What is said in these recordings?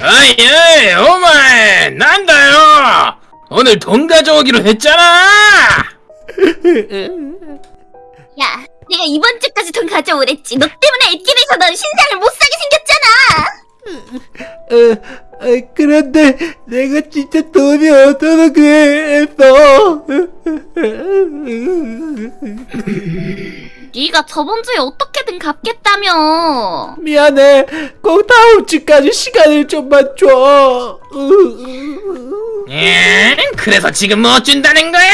어이 어이 오마이 난다요 오늘 돈 가져오기로 했잖아 야, 내가 이번 주까지 돈 가져오랬지. 너 때문에 애길에서 넌 신상을 못 사게 생겼잖아. 어, 어, 그런데 내가 진짜 돈이 없어서 그랬어. 네가 저번 주에 어떻게든 갚겠다며. 미안해. 꼭 다음 주까지 시간을 좀만 줘. 예? 그래서 지금 뭐 준다는 거야?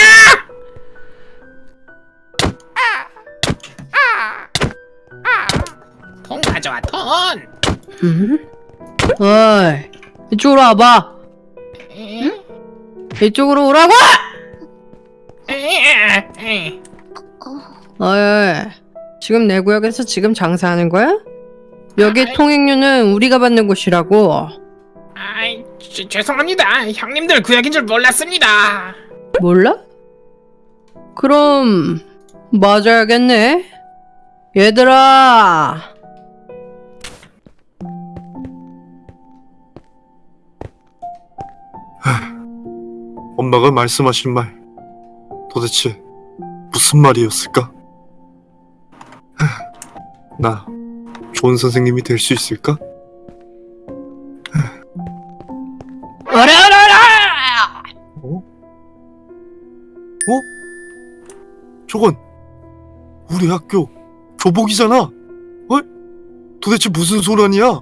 돈 가져와 돈 음? 어이, 이쪽으로 와봐. 이쪽으로 오라고! 어 이, 지금 내 구역에서 지금 장사하는 거야? 여기 아이. 통행료는 우리가 받는 곳이라고. 아이 죄- 죄송합니다 형님들 구역인 줄 몰랐습니다 몰라? 그럼 맞아야겠네. 얘들아, 엄마가 말씀하신 말 도대체 무슨 말이었을까? 나 좋은 선생님이 될 수 있을까? 어라 어라 어라! 어? 어? 저건 우리 학교 교복이잖아. 어? 도대체 무슨 소란이야?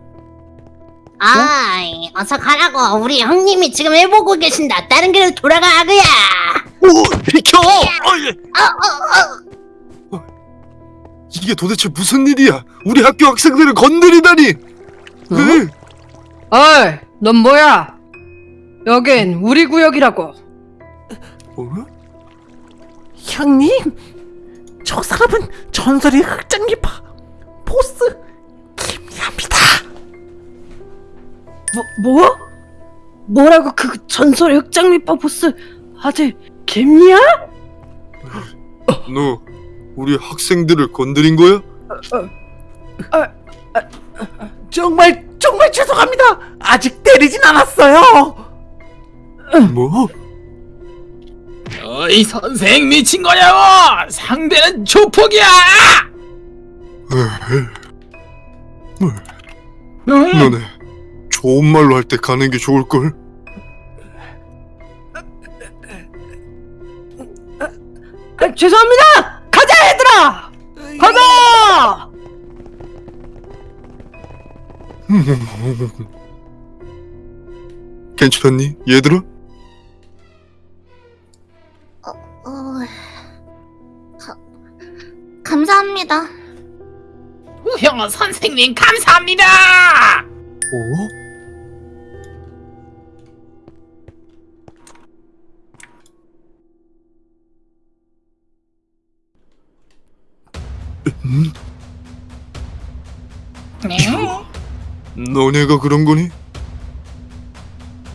아 이, 어서 가라고. 우리 형님이 지금 해보고 계신다. 다른 길로 돌아가, 그야. 오, 비켜! 어, 예. 어, 어, 어. 이게 도대체 무슨 일이야? 우리 학교 학생들을 건드리다니! 어? 왜? 어이, 넌 뭐야? 여긴 우리 구역이라고. 어? 형님, 저 사람은 전설의 흑장기파 보스 김미합니다. 뭐, 뭐? 뭐라고 그 전설의 흑장미빠 보스 아들 개미야? 너 우리 학생들을 건드린 거야? 정말 정말 죄송합니다. 아직 때리진 않았어요. 뭐? 어이 선생 미친 거냐고 상대는 조폭이야 응? 너네 좋은 말로 할 때 가는 게 좋을걸? 아, 죄송합니다. 얘들아. 가자. 괜찮니 얘들아? 어... 가, 감사합니다. 우형 선생님 감사합니다 어? 음? 너네가 그런 거니?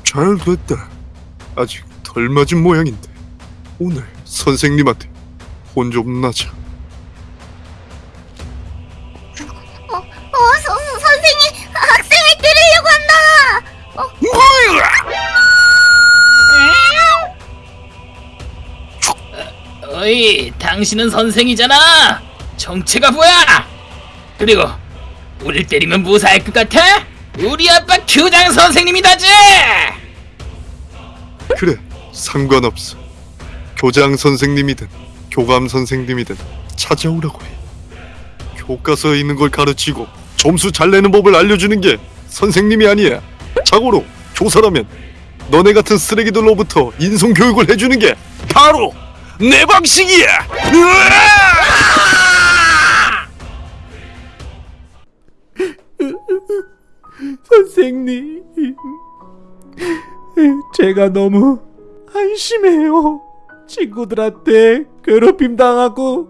잘 됐다. 아직 덜 맞은 모양인데 오늘 선생님한테 혼 좀 나자. 어, 어, 선, 선생님, 학생을 때리려고 한다. 어이 당신은 선생이잖아 정체가 뭐야 그리고 우릴 때리면 무사할 것 같아? 우리 아빠 교장 선생님이다지 그래 상관없어. 교장 선생님이든 교감 선생님이든 찾아오라고 해. 교과서에 있는 걸 가르치고 점수 잘 내는 법을 알려주는 게 선생님이 아니야. 자고로 교사라면 너네 같은 쓰레기들로부터 인성 교육을 해주는 게 바로 내 방식이야. 으아! 선생님, 제가 너무 한심해요. 친구들한테 괴롭힘 당하고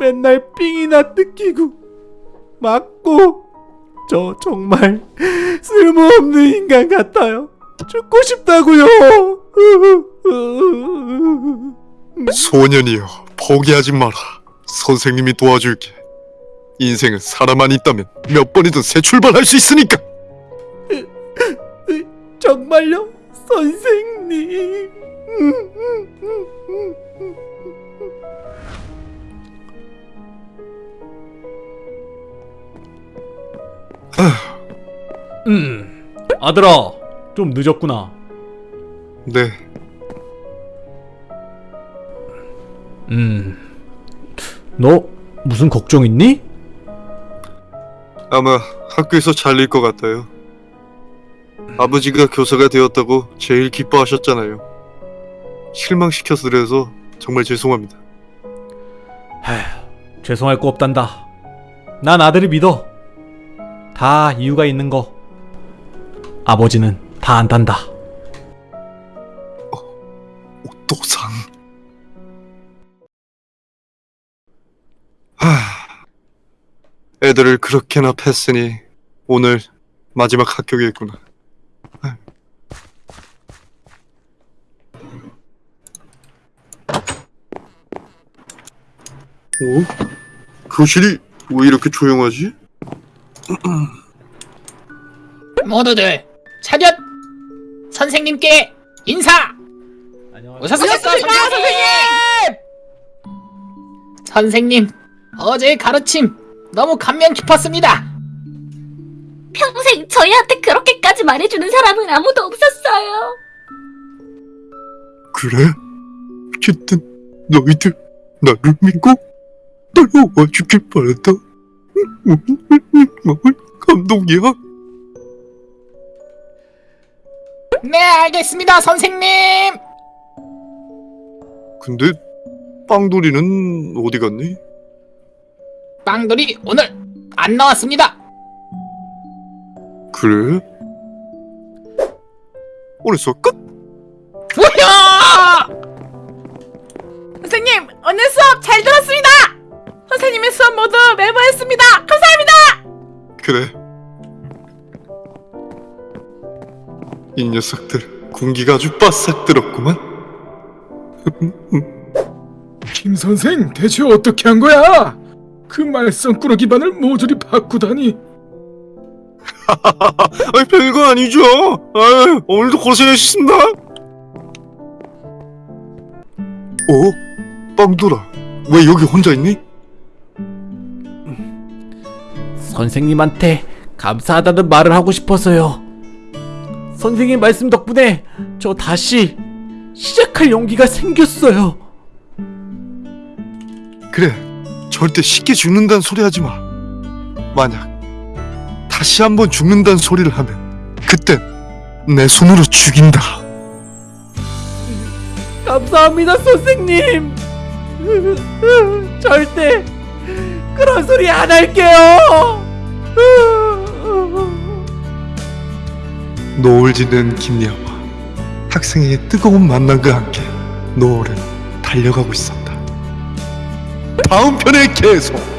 맨날 삥이나 뜯기고 맞고 저 정말 쓸모없는 인간 같아요. 죽고 싶다고요. 소년이여 포기하지 마라. 선생님이 도와줄게. 인생은 사람만 있다면 몇 번이든 새 출발할 수 있으니까. 정말요, 선생님. 음, 아들아, 좀 늦었구나. 네, 음, 너 무슨 걱정 있니? 아마 학교에서 잘릴 것 같아요. 아버지가 교사가 되었다고 제일 기뻐하셨잖아요. 실망시켜서 그래서 정말 죄송합니다. 죄송할 거 없단다. 난 아들을 믿어. 다 이유가 있는 거. 아버지는 다 안단다. 오토상. 애들을 그렇게나 팼으니 오늘 마지막. 하. 어? 교실이 왜 이렇게 조용하지? 모두들 차렷! 선생님께 인사! 오셨습니까 선생님! 선생님 어제의 가르침 너무 감명 깊었습니다 평생 저희한테 그렇게까지 말해주는 사람은 아무도 없었어요. 그래? 어쨌든 너희들 나를 믿고 따라와 주길 바란다. 감동이야. 네 알겠습니다 선생님 근데 빵돌이는 어디 갔니? 빵돌이 오늘 안 나왔습니다 그래? 오늘 수업 끝? 뭐야 선생님 오늘 수업 잘 들었습니다. 선생님의 수업 모두 메모했습니다. 감사합니다. 그래. 이 녀석들 군기가 아주 바싹 들었구만. 김 선생 대체 어떻게 한 거야? 그 말썽꾸러 기 반을 모조리 바꾸다니 아니 별거 아니죠. 아 오늘도 고생하셨습니다. 어? 빵돌아, 왜 여기 혼자 있니? 선생님한테 감사하다는 말을 하고 싶어서요. 선생님 말씀 덕분에 저 다시 시작할 용기가 생겼어요. 그래, 절대 쉽게 죽는다는 소리 하지 마. 만약 다시 한번 죽는다는 소리를 하면 그땐 내 손으로 죽인다. 감사합니다, 선생님. 절대 그런 소리 안 할게요. 노을 짓는 김리아와 학생의 뜨거운 만남과 함께 노을은 달려가고 있었다. 다음 편에 계속.